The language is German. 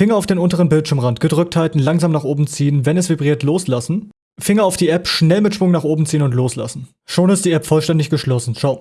Finger auf den unteren Bildschirmrand, gedrückt halten, langsam nach oben ziehen, wenn es vibriert, loslassen. Finger auf die App, schnell mit Schwung nach oben ziehen und loslassen. Schon ist die App vollständig geschlossen. Ciao.